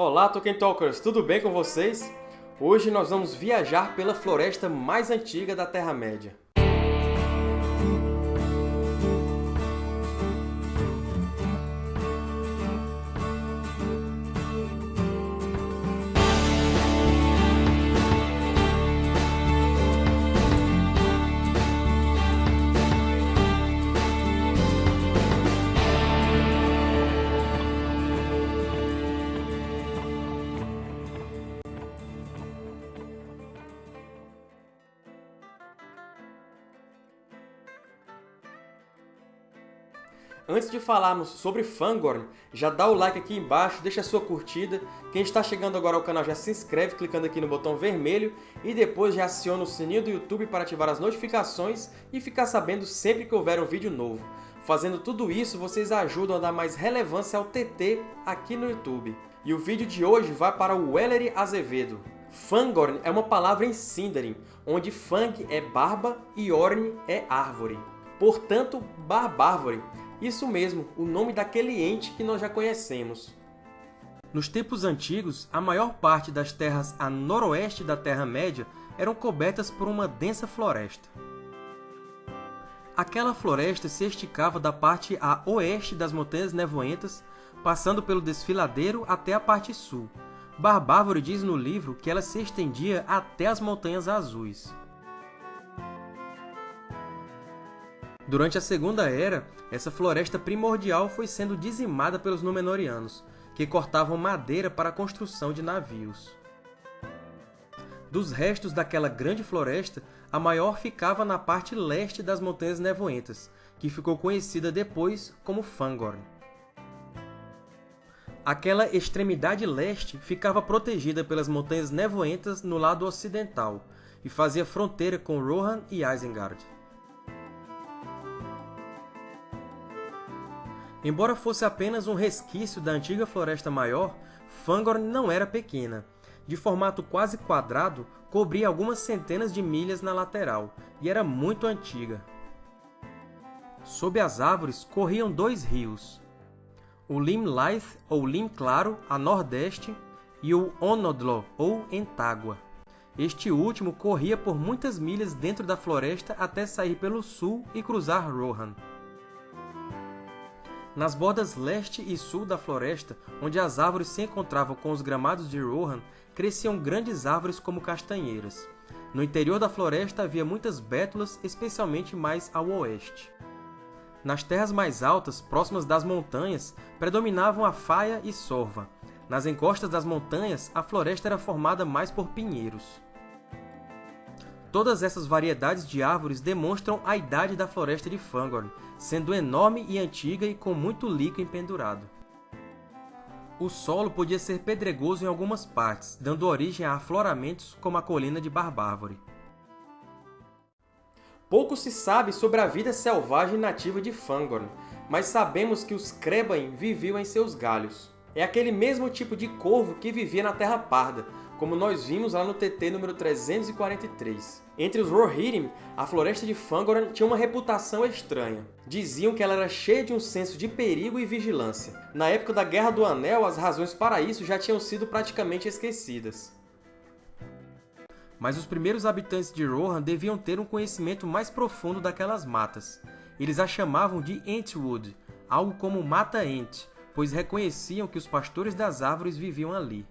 Olá, Tolkien Talkers! Tudo bem com vocês? Hoje nós vamos viajar pela floresta mais antiga da Terra-média. Antes de falarmos sobre Fangorn, já dá o like aqui embaixo, deixa a sua curtida. Quem está chegando agora ao canal já se inscreve clicando aqui no botão vermelho e depois já aciona o sininho do YouTube para ativar as notificações e ficar sabendo sempre que houver um vídeo novo. Fazendo tudo isso, vocês ajudam a dar mais relevância ao TT aqui no YouTube. E o vídeo de hoje vai para o Wellery Azevedo. Fangorn é uma palavra em Sindarin, onde Fang é barba e Orn é árvore. Portanto, Barbárvore isso mesmo, o nome daquele ente que nós já conhecemos. Nos tempos antigos, a maior parte das terras a noroeste da Terra-média eram cobertas por uma densa floresta. Aquela floresta se esticava da parte a oeste das Montanhas Nevoentas, passando pelo Desfiladeiro até a parte sul. Barbárvore diz no livro que ela se estendia até as Montanhas Azuis. Durante a Segunda Era, essa floresta primordial foi sendo dizimada pelos Númenóreanos, que cortavam madeira para a construção de navios. Dos restos daquela grande floresta, a maior ficava na parte leste das Montanhas Nevoentas, que ficou conhecida depois como Fangorn. Aquela extremidade leste ficava protegida pelas Montanhas Nevoentas no lado ocidental, e fazia fronteira com Rohan e Isengard. Embora fosse apenas um resquício da antiga Floresta Maior, Fangorn não era pequena. De formato quase quadrado, cobria algumas centenas de milhas na lateral, e era muito antiga. Sob as árvores corriam dois rios, o Lim ou Lim Claro, a nordeste, e o Onodlo, ou Entágua. Este último corria por muitas milhas dentro da floresta até sair pelo sul e cruzar Rohan. Nas bordas leste e sul da floresta, onde as árvores se encontravam com os gramados de Rohan, cresciam grandes árvores como castanheiras. No interior da floresta havia muitas bétulas, especialmente mais ao oeste. Nas terras mais altas, próximas das montanhas, predominavam a faia e sorva. Nas encostas das montanhas, a floresta era formada mais por pinheiros. Todas essas variedades de árvores demonstram a idade da floresta de Fangorn, sendo enorme e antiga e com muito líquido empendurado. O solo podia ser pedregoso em algumas partes, dando origem a afloramentos como a colina de Barbárvore. Pouco se sabe sobre a vida selvagem nativa de Fangorn, mas sabemos que os Crebain viviam em seus galhos. É aquele mesmo tipo de corvo que vivia na Terra Parda, como nós vimos lá no TT número 343. Entre os Rohirrim, a floresta de Fangorn tinha uma reputação estranha. Diziam que ela era cheia de um senso de perigo e vigilância. Na época da Guerra do Anel, as razões para isso já tinham sido praticamente esquecidas. Mas os primeiros habitantes de Rohan deviam ter um conhecimento mais profundo daquelas matas. Eles a chamavam de Entwood, algo como Mata Ent, pois reconheciam que os pastores das árvores viviam ali.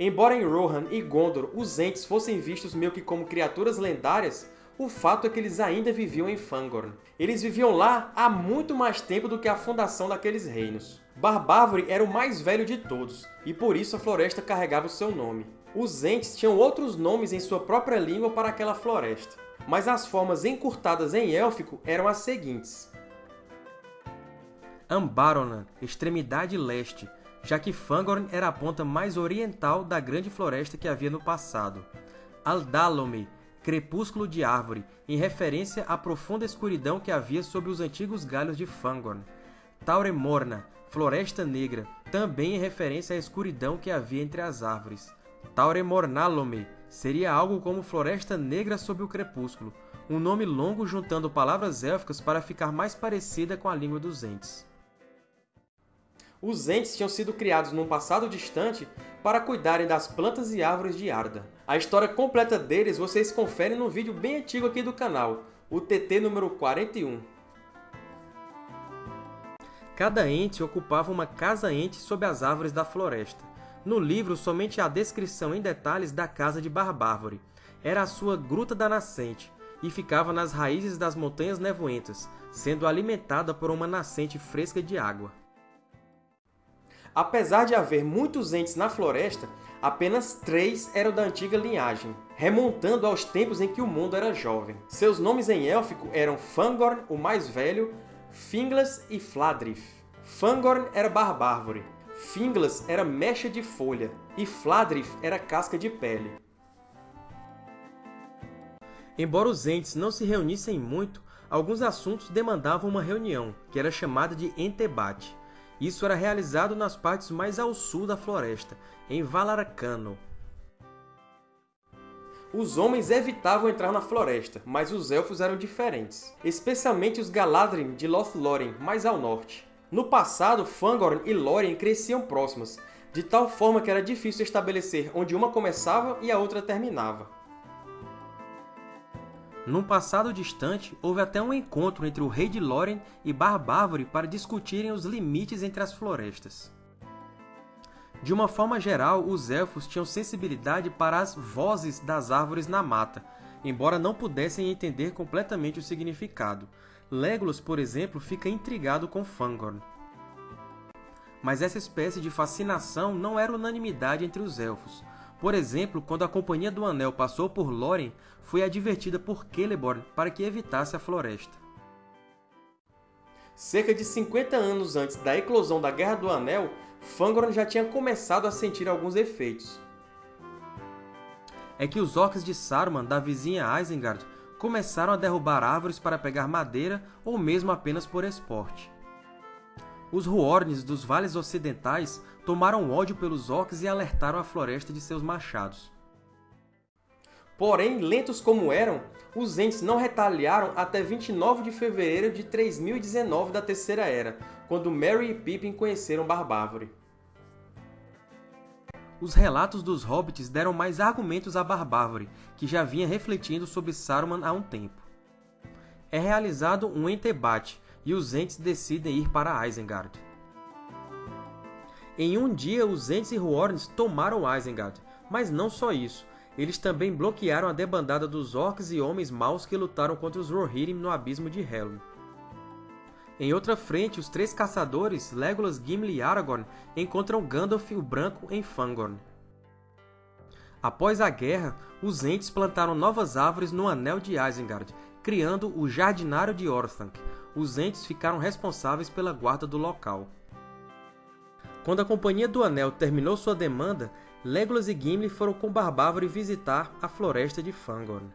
Embora em Rohan e Gondor os Ents fossem vistos meio que como criaturas lendárias, o fato é que eles ainda viviam em Fangorn. Eles viviam lá há muito mais tempo do que a fundação daqueles reinos. Barbárvore era o mais velho de todos, e por isso a floresta carregava o seu nome. Os Ents tinham outros nomes em sua própria língua para aquela floresta, mas as formas encurtadas em élfico eram as seguintes. Ambaronan, extremidade leste, já que Fangorn era a ponta mais oriental da grande floresta que havia no passado. Aldalome, crepúsculo de árvore, em referência à profunda escuridão que havia sob os antigos galhos de Fangorn. Tauremorna, floresta negra, também em referência à escuridão que havia entre as árvores. Tauremornalome seria algo como floresta negra sob o crepúsculo, um nome longo juntando palavras élficas para ficar mais parecida com a língua dos Ents. Os Ents tinham sido criados num passado distante para cuidarem das plantas e árvores de Arda. A história completa deles vocês conferem num vídeo bem antigo aqui do canal, o TT número 41. Cada ente ocupava uma casa-ente sob as árvores da floresta. No livro, somente há descrição em detalhes da casa de Barbárvore. Era a sua Gruta da Nascente, e ficava nas raízes das montanhas nevoentas, sendo alimentada por uma nascente fresca de água. Apesar de haver muitos entes na floresta, apenas três eram da antiga linhagem, remontando aos tempos em que o mundo era jovem. Seus nomes em élfico eram Fangorn, o mais velho, Finglas e Fladrif. Fangorn era barbárvore, Finglas era mecha de folha e Fladrif era casca de pele. Embora os entes não se reunissem muito, alguns assuntos demandavam uma reunião, que era chamada de entebate. Isso era realizado nas partes mais ao sul da floresta, em Valarcano. Os homens evitavam entrar na floresta, mas os Elfos eram diferentes, especialmente os Galadrim de Lothlórien, mais ao norte. No passado, Fangorn e Lórien cresciam próximas, de tal forma que era difícil estabelecer onde uma começava e a outra terminava. Num passado distante, houve até um encontro entre o rei de Lórien e Barbárvore para discutirem os limites entre as florestas. De uma forma geral, os Elfos tinham sensibilidade para as vozes das árvores na mata, embora não pudessem entender completamente o significado. Legolas, por exemplo, fica intrigado com Fangorn. Mas essa espécie de fascinação não era unanimidade entre os Elfos. Por exemplo, quando a Companhia do Anel passou por Lórien, foi advertida por Celeborn para que evitasse a floresta. Cerca de 50 anos antes da eclosão da Guerra do Anel, Fangorn já tinha começado a sentir alguns efeitos. É que os orcs de Saruman, da vizinha Isengard, começaram a derrubar árvores para pegar madeira ou mesmo apenas por esporte. Os Huorns dos Vales Ocidentais tomaram ódio pelos orcs e alertaram a floresta de seus machados. Porém, lentos como eram, os Ents não retaliaram até 29 de fevereiro de 3019 da Terceira Era, quando Merry e Pippin conheceram Barbárvore. Os relatos dos Hobbits deram mais argumentos a Barbárvore, que já vinha refletindo sobre Saruman há um tempo. É realizado um entebate, e os Ents decidem ir para Isengard. Em um dia, os Ents e Huorns tomaram Isengard, mas não só isso. Eles também bloquearam a debandada dos orcs e homens maus que lutaram contra os Rohirrim no abismo de Helm. Em outra frente, os três caçadores, Legolas, Gimli e Aragorn, encontram Gandalf o Branco em Fangorn. Após a guerra, os Ents plantaram novas árvores no Anel de Isengard, criando o Jardinário de Orthanc. Os Ents ficaram responsáveis pela guarda do local. Quando a Companhia do Anel terminou sua demanda, Legolas e Gimli foram com Barbárvore visitar a floresta de Fangorn.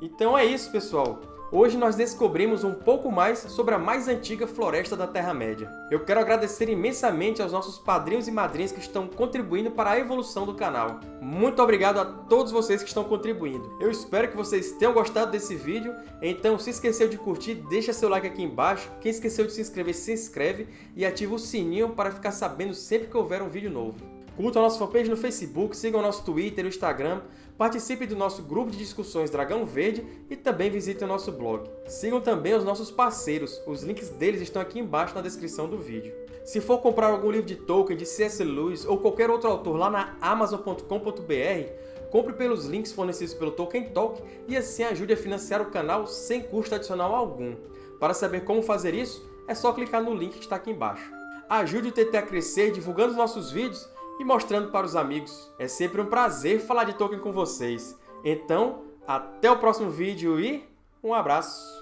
Então é isso, pessoal! Hoje nós descobrimos um pouco mais sobre a mais antiga floresta da Terra-média. Eu quero agradecer imensamente aos nossos padrinhos e madrinhas que estão contribuindo para a evolução do canal. Muito obrigado a todos vocês que estão contribuindo. Eu espero que vocês tenham gostado desse vídeo, então se esqueceu de curtir, deixa seu like aqui embaixo. Quem esqueceu de se inscrever, se inscreve e ativa o sininho para ficar sabendo sempre que houver um vídeo novo. Curtam a nossa fanpage no Facebook, sigam o nosso Twitter e Instagram, participe do nosso grupo de discussões Dragão Verde e também visitem o nosso blog. Sigam também os nossos parceiros, os links deles estão aqui embaixo na descrição do vídeo. Se for comprar algum livro de Tolkien, de C.S. Lewis ou qualquer outro autor lá na Amazon.com.br, compre pelos links fornecidos pelo Tolkien Talk e assim ajude a financiar o canal sem custo adicional algum. Para saber como fazer isso, é só clicar no link que está aqui embaixo. Ajude o TT a crescer divulgando os nossos vídeos e mostrando para os amigos. É sempre um prazer falar de Tolkien com vocês. Então, até o próximo vídeo e um abraço!